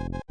you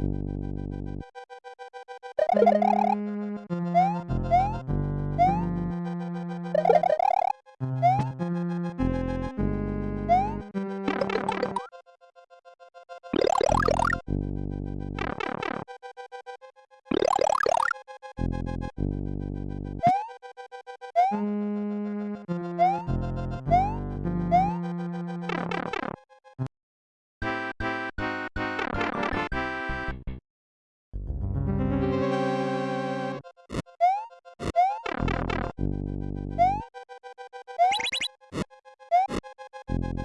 you.